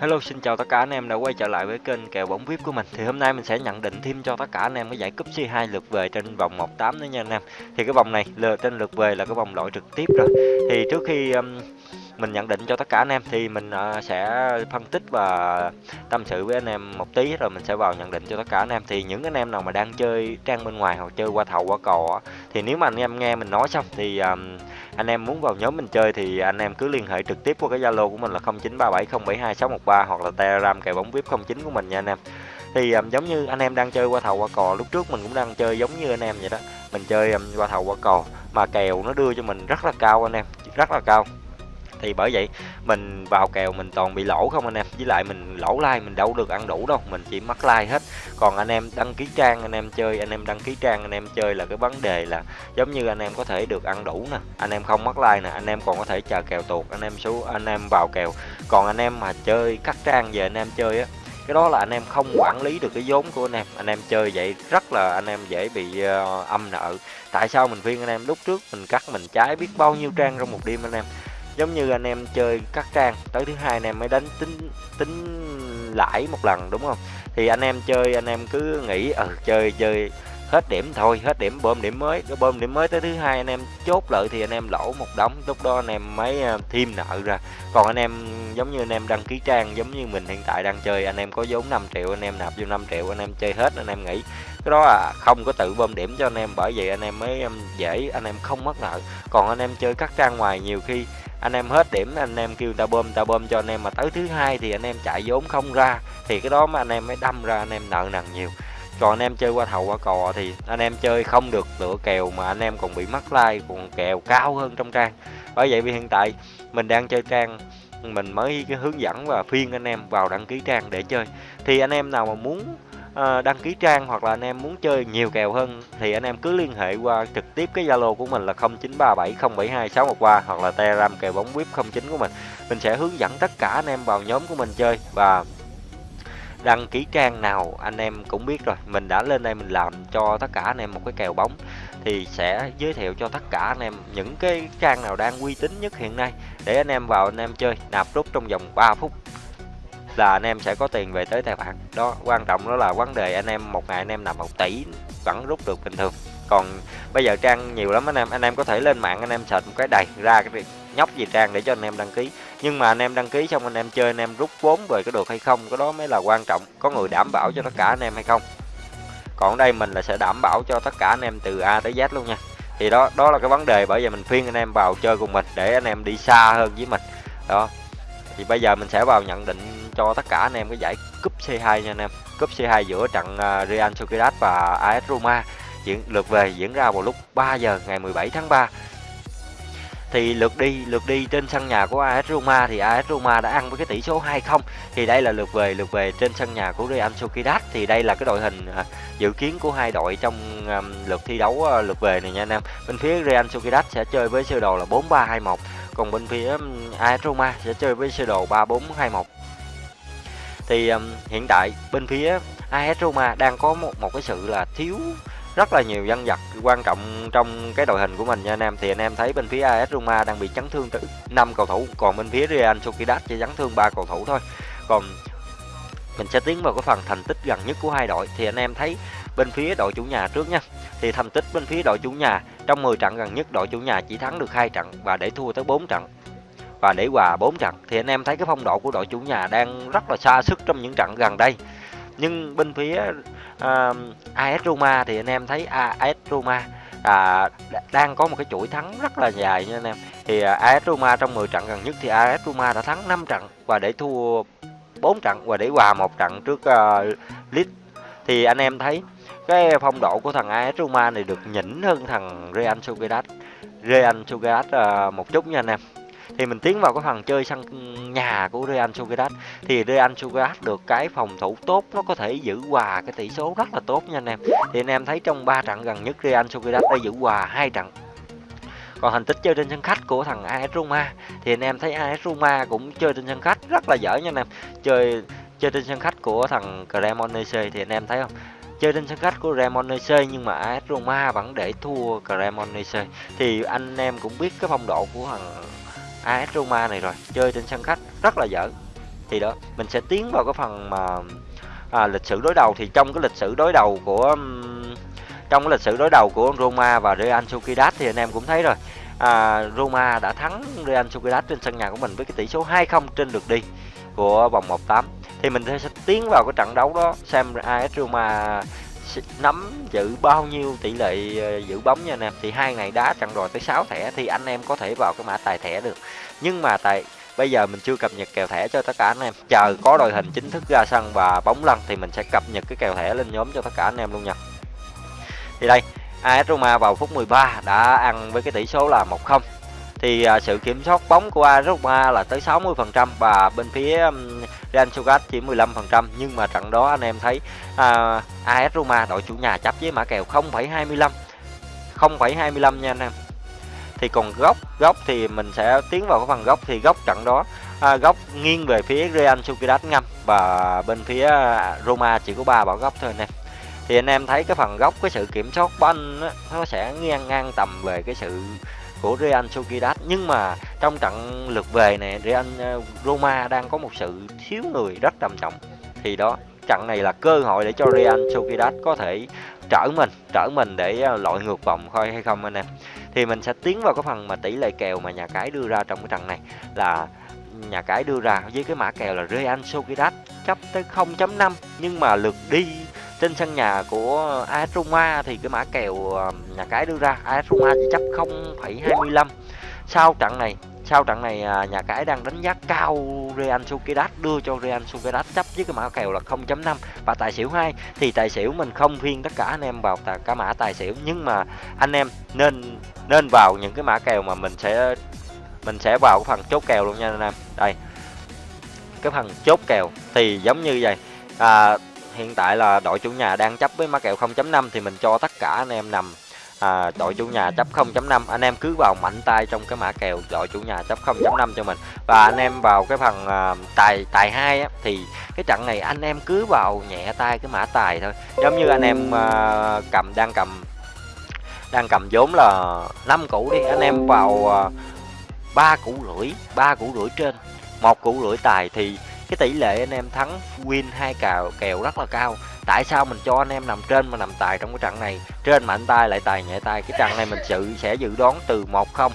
Hello xin chào tất cả anh em đã quay trở lại với kênh kèo bóng VIP của mình. Thì hôm nay mình sẽ nhận định thêm cho tất cả anh em cái giải cúp C2 lượt về trên vòng 1-8 nữa nha anh em. Thì cái vòng này trên lượt về là cái vòng loại trực tiếp rồi. Thì trước khi um, mình nhận định cho tất cả anh em thì mình uh, sẽ phân tích và tâm sự với anh em một tí rồi mình sẽ vào nhận định cho tất cả anh em. Thì những anh em nào mà đang chơi trang bên ngoài hoặc chơi qua thầu qua cò thì nếu mà anh em nghe mình nói xong thì um, anh em muốn vào nhóm mình chơi thì anh em cứ liên hệ trực tiếp qua cái Zalo của mình là 0937072613 hoặc là Telegram kèo bóng VIP 09 của mình nha anh em. Thì um, giống như anh em đang chơi qua thầu qua cò lúc trước mình cũng đang chơi giống như anh em vậy đó. Mình chơi um, qua thầu qua cò mà kèo nó đưa cho mình rất là cao anh em, rất là cao thì bởi vậy mình vào kèo mình toàn bị lỗ không anh em với lại mình lỗ like mình đâu được ăn đủ đâu mình chỉ mắc like hết còn anh em đăng ký trang anh em chơi anh em đăng ký trang anh em chơi là cái vấn đề là giống như anh em có thể được ăn đủ nè anh em không mắc like nè anh em còn có thể chờ kèo tuột anh em số anh em vào kèo còn anh em mà chơi cắt trang về anh em chơi á cái đó là anh em không quản lý được cái vốn của anh em anh em chơi vậy rất là anh em dễ bị uh, âm nợ tại sao mình khuyên anh em lúc trước mình cắt mình trái biết bao nhiêu trang trong một đêm anh em giống như anh em chơi cắt trang tới thứ hai anh em mới đánh tính tính lãi một lần đúng không? Thì anh em chơi anh em cứ nghĩ ờ ừ, chơi chơi hết điểm thôi hết điểm bơm điểm mới cái bơm điểm mới tới thứ hai anh em chốt lợi thì anh em lỗ một đống lúc đó anh em mới thêm nợ ra còn anh em giống như anh em đăng ký trang giống như mình hiện tại đang chơi anh em có vốn 5 triệu anh em nạp vô 5 triệu anh em chơi hết anh em nghĩ cái đó là không có tự bơm điểm cho anh em bởi vậy anh em mới dễ anh em không mất nợ còn anh em chơi các trang ngoài nhiều khi anh em hết điểm anh em kêu ta bơm ta bơm cho anh em mà tới thứ hai thì anh em chạy vốn không ra thì cái đó mà anh em mới đâm ra anh em nợ nần nhiều còn anh em chơi qua thầu qua cò thì anh em chơi không được lựa kèo mà anh em còn bị mắc like, còn kèo cao hơn trong trang bởi vậy vì hiện tại mình đang chơi trang, mình mới hướng dẫn và phiên anh em vào đăng ký trang để chơi thì anh em nào mà muốn ờ, đăng ký trang hoặc là anh em muốn chơi nhiều kèo hơn thì anh em cứ liên hệ qua trực tiếp cái Zalo của mình là 0937072613 hoặc là Telegram kèo bóng VIP 09 của mình. Mình sẽ hướng dẫn tất cả anh em vào nhóm của mình chơi và đăng ký trang nào anh em cũng biết rồi mình đã lên đây mình làm cho tất cả anh em một cái kèo bóng thì sẽ giới thiệu cho tất cả anh em những cái trang nào đang uy tín nhất hiện nay để anh em vào anh em chơi nạp rút trong vòng 3 phút là anh em sẽ có tiền về tới tài khoản đó quan trọng đó là vấn đề anh em một ngày anh em nạp một tỷ vẫn rút được bình thường còn bây giờ trang nhiều lắm anh em anh em có thể lên mạng anh em search một cái đầy ra cái nhóc gì trang để cho anh em đăng ký nhưng mà anh em đăng ký xong anh em chơi, anh em rút vốn về có được hay không, cái đó mới là quan trọng. Có người đảm bảo cho tất cả anh em hay không. Còn đây mình là sẽ đảm bảo cho tất cả anh em từ A tới Z luôn nha. Thì đó đó là cái vấn đề. Bởi vì mình khuyên anh em vào chơi cùng mình để anh em đi xa hơn với mình. Đó. Thì bây giờ mình sẽ vào nhận định cho tất cả anh em cái giải cúp C2 nha anh em. Cúp C2 giữa trận à, Real Sociedad và AS Roma diễn, lượt về diễn ra vào lúc 3 giờ ngày 17 tháng 3 thì lượt đi lượt đi trên sân nhà của AS Roma. Thì AS Roma đã ăn với cái tỷ số 2-0 thì đây là lượt về lượt về trên sân nhà của Real Sociedad. Thì đây là cái đội hình à, dự kiến của hai đội trong lượt thi đấu à, lượt về này nha anh em. Bên phía Real Sociedad sẽ chơi với sơ đồ là 4-3-2-1 còn bên phía AS Roma sẽ chơi với sơ đồ 3-4-2-1 thì um, hiện tại bên phía AS Roma đang có một một cái sự là thiếu rất là nhiều dân vật quan trọng trong cái đội hình của mình nha anh em. Thì anh em thấy bên phía AS Roma đang bị chấn thương tới 5 cầu thủ, còn bên phía Real Sociedad chỉ chấn thương 3 cầu thủ thôi. Còn mình sẽ tiến vào cái phần thành tích gần nhất của hai đội. Thì anh em thấy bên phía đội chủ nhà trước nha. Thì thành tích bên phía đội chủ nhà, trong 10 trận gần nhất đội chủ nhà chỉ thắng được hai trận và để thua tới 4 trận và để hòa 4 trận. Thì anh em thấy cái phong độ của đội chủ nhà đang rất là xa sức trong những trận gần đây nhưng bên phía ờ, uh, AS Roma thì anh em thấy AS Roma à, đang có một cái chuỗi thắng rất là dài nha anh em. Thì à, uh, AS Roma trong 10 trận gần nhất thì AS Roma đã thắng 5 trận và để thua 4 trận và để hòa một trận trước uh, Leeds. Thì anh em thấy cái phong độ của thằng AS Roma này được nhỉnh hơn thằng Real Sociedad Real Sociedad uh, một chút nha anh em thì mình tiến vào cái phần chơi sân nhà của Real Sociedad. Thì Real Sociedad được cái phòng thủ tốt, nó có thể giữ hòa cái tỷ số rất là tốt nha anh em. Thì anh em thấy trong 3 trận gần nhất Real Sociedad đã giữ hòa hai trận. Còn thành tích chơi trên sân khách của thằng AS Roma. Thì anh em thấy AS Roma cũng chơi trên sân khách rất là dở nha anh em. Chơi chơi trên sân khách của thằng Cremonese thì anh em thấy không? Chơi trên sân khách của Cremonese nhưng mà AS Roma vẫn để thua Cremonese. Thì anh em cũng biết cái phong độ của thằng AS Roma này rồi chơi trên sân khách rất là dở. Thì đó mình sẽ tiến vào cái phần mà à, lịch sử đối đầu. Thì trong cái lịch sử đối đầu của trong cái lịch sử đối đầu của Roma và Real Sociedad thì anh em cũng thấy rồi. À, Roma đã thắng Real Sociedad trên sân nhà của mình với cái tỷ số 2-0 trên lượt đi của vòng 1/8 thì mình sẽ tiến vào cái trận đấu đó xem AS Roma nắm giữ bao nhiêu tỷ lệ ờ, giữ bóng nha anh em. Thì hai ngày đá trận rồi tới 6 thẻ thì anh em có thể vào cái mã tài thẻ được. Nhưng mà tại, bây giờ mình chưa cập nhật kèo thẻ cho tất cả anh em. Chờ có đội hình chính thức ra sân và bóng lăn thì mình sẽ cập nhật cái kèo thẻ lên nhóm cho tất cả anh em luôn nha. Thì đây AS Roma vào phút 13 đã ăn với cái tỷ số là 1-0 thì à, sự kiểm soát bóng của AS Roma là tới 60% và bên phía Real Sociedad chỉ 15% nhưng mà trận đó anh em thấy à, AS Roma đội chủ nhà chấp với mã kèo 0,25 0,25 nha anh em. Thì còn góc góc thì mình sẽ tiến vào cái phần góc thì góc trận đó à, góc nghiêng về phía Real Sociedad ngâm và bên phía à, Roma chỉ có ba bảo góc thôi anh em. Thì anh em thấy cái phần góc cái sự kiểm soát banh nó sẽ ngang ngang tầm về cái sự của Real Sociedad. Nhưng mà trong trận lượt về này Real ờ, Roma đang có một sự thiếu người rất trầm trọng. Thì đó, trận này là cơ hội để cho Real Sociedad có thể trở mình trở mình để ờ, loại ngược vòng thôi hay không anh em. Thì mình sẽ tiến vào cái phần mà tỷ lệ kèo mà nhà cái đưa ra trong cái trận này là nhà cái đưa ra với cái mã kèo là Real Sociedad chấp tới 0.5 nhưng mà lượt đi trên sân nhà của AS Roma thì cái mã kèo ờ, nhà cái đưa ra AS Roma chỉ chấp 0,25 sau trận này sau trận này à, nhà cái đang đánh giá cao Real Sociedad đưa cho Real Sociedad chấp với cái mã kèo là 0.5 và tài xỉu 2 thì tài xỉu mình không khuyên tất cả anh em vào cả mã tài xỉu. Nhưng mà anh em nên nên vào những cái mã kèo mà mình sẽ mình sẽ vào cái phần chốt kèo luôn nha anh em. Đây cái phần chốt kèo thì giống như vậy. À, hiện tại là đội chủ nhà đang chấp với mã kèo 0.5 thì mình cho tất cả anh em nằm. À, đội chủ nhà chấp 0.5 anh em cứ vào mạnh tay trong cái mã kèo đội chủ nhà chấp 0.5 cho mình. Và anh em vào cái phần à, tài tài hai thì cái trận này anh em cứ vào nhẹ tay cái mã tài thôi. Giống như anh em à, cầm đang cầm đang cầm vốn là 5 củ đi anh em vào à, ba củ rưỡi ba củ rưỡi trên một củ rưỡi tài thì cái tỷ lệ anh em thắng win hai kèo kèo rất là cao. Tại sao mình cho anh em nằm trên mà nằm tài trong cái trận này? Trên mạnh tay lại tài nhẹ tay. Cái trận này mình sự sẽ dự đoán từ 1-0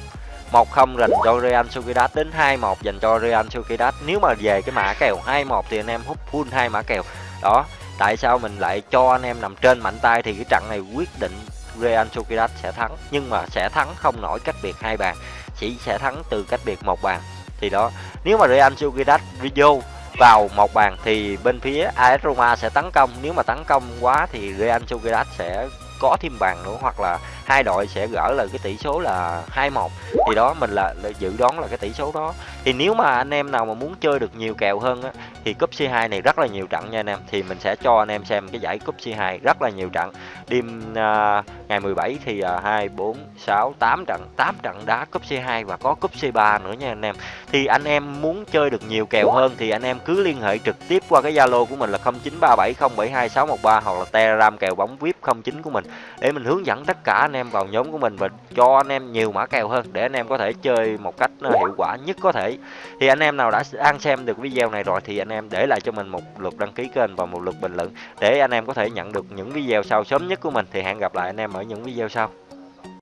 1-0 dành cho Real Sociedad đến 2-1 dành cho Real Sociedad. Nếu mà về cái mã kèo 2-1 thì anh em hút full hai mã kèo. Đó, tại sao mình lại cho anh em nằm trên mạnh tay? Thì cái trận này quyết định Real Sociedad sẽ thắng. Nhưng mà sẽ thắng không nổi cách biệt hai bàn. Chỉ sẽ thắng từ cách biệt một bàn. Thì đó, nếu mà Real Sociedad video vào một bàn thì bên phía AS Roma sẽ tấn công. Nếu mà tấn công quá thì Real Sociedad sẽ có thêm bàn nữa hoặc là hai đội sẽ gỡ là cái tỷ số là 2-1 thì đó mình là, là dự đoán là cái tỷ số đó. Thì nếu mà anh em nào mà muốn chơi được nhiều kèo hơn á thì cúp C2 này rất là nhiều trận nha anh em. Thì mình sẽ cho anh em xem cái giải cúp C2 rất là nhiều trận đêm uh, ngày 17 thì uh, 2 4 6 8 trận 8 trận đá cúp C2 và có cúp C3 nữa nha anh em. Thì anh em muốn chơi được nhiều kèo hơn thì anh em cứ liên hệ trực tiếp qua cái Zalo của mình là 0937072613 hoặc là Telegram kèo bóng VIP 09 của mình để mình hướng dẫn tất cả anh em vào nhóm của mình và cho anh em nhiều mã kèo hơn để anh em có thể chơi một cách ờ, hiệu quả nhất có thể. Thì anh em nào đã đang xem được video này rồi thì anh em để lại cho mình một lượt đăng ký kênh và một lượt bình luận để anh em có thể nhận được những video sau sớm nhất nhất của mình. Thì hẹn gặp lại anh em ở những video sau.